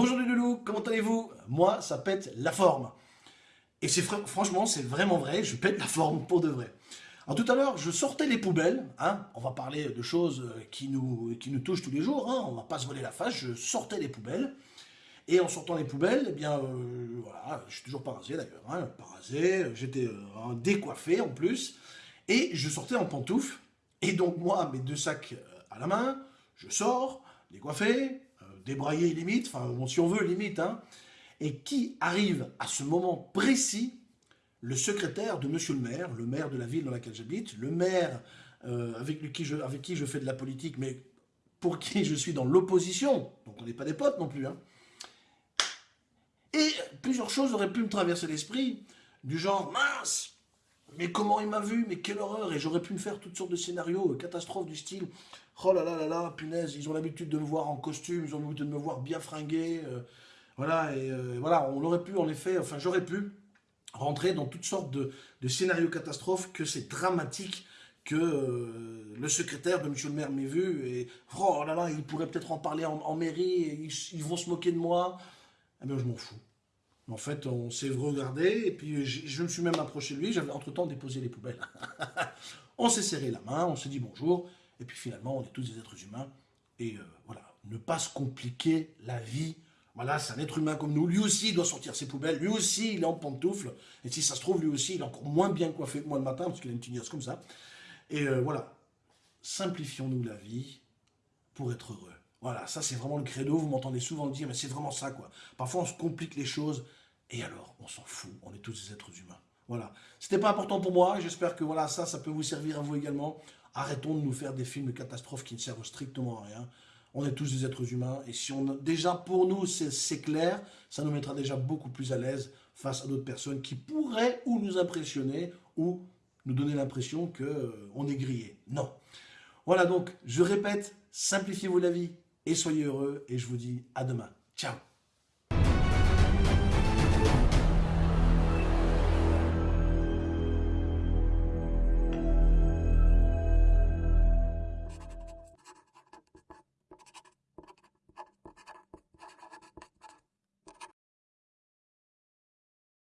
Bonjour les loulous, comment allez-vous? Moi, ça pète la forme. Et c'est franchement, c'est vraiment vrai, je pète la forme pour de vrai. Alors tout à l'heure, je sortais les poubelles, hein, on va parler de choses euh, qui nous, qui nous touchent tous les jours, hein, on va pas se voler la face, je sortais les poubelles, et en sortant les poubelles, eh bien, euh, voilà, je suis toujours pas rasé d'ailleurs, hein, pas rasé, j'étais euh, décoiffé en plus, et je sortais en pantoufles, et donc moi, mes deux sacs à la main, je sors, décoiffé, débrailler limite, enfin si on veut limite, hein, et qui arrive à ce moment précis le secrétaire de monsieur le maire, le maire de la ville dans laquelle j'habite, le maire euh, avec, qui je, avec qui je fais de la politique, mais pour qui je suis dans l'opposition, donc on n'est pas des potes non plus. Hein. Et plusieurs choses auraient pu me traverser l'esprit, du genre, mince, mais comment il m'a vu, mais quelle horreur, et j'aurais pu me faire toutes sortes de scénarios, euh, catastrophes du style, oh là là là là, punaise, ils ont l'habitude de me voir en costume, ils ont l'habitude de me voir bien fringué, euh, voilà, et euh, voilà, on aurait pu en effet, enfin j'aurais pu rentrer dans toutes sortes de, scénarios catastrophes, que c'est dramatique, que le secrétaire de monsieur le maire m'ait vu, et oh là là, il pourrait peut-être en parler en, mairie, ils, vont se moquer de moi, eh bien je m'en fous. En fait, on s'est regardé, et puis je, me suis même approché de lui, j'avais entre-temps déposé les poubelles. on s'est serré la main, on s'est dit bonjour, et puis finalement, on est tous des êtres humains, et euh, voilà, ne pas se compliquer la vie. Voilà, c'est un être humain comme nous, lui aussi il doit sortir ses poubelles, lui aussi il est en pantoufle, et si ça se trouve, lui aussi il est encore moins bien coiffé que moi le matin, parce qu'il a une tignasse comme ça. Et euh, voilà, simplifions-nous la vie pour être heureux. Voilà, ça c'est vraiment le credo, vous m'entendez souvent le dire, mais c'est vraiment ça quoi. Parfois on se complique les choses, et alors, on s'en fout, on est tous des êtres humains. Voilà. C'était pas important pour moi, j'espère que voilà, ça, ça peut vous servir à vous également. Arrêtons de nous faire des films de catastrophes qui ne servent strictement à rien. On est tous des êtres humains, et si on déjà pour nous c'est clair, ça nous mettra déjà beaucoup plus à l'aise face à d'autres personnes qui pourraient ou nous impressionner, ou nous donner l'impression qu'on euh, est grillé. Non. Voilà donc, je répète, simplifiez-vous la vie, et soyez heureux, et je vous dis à demain. Ciao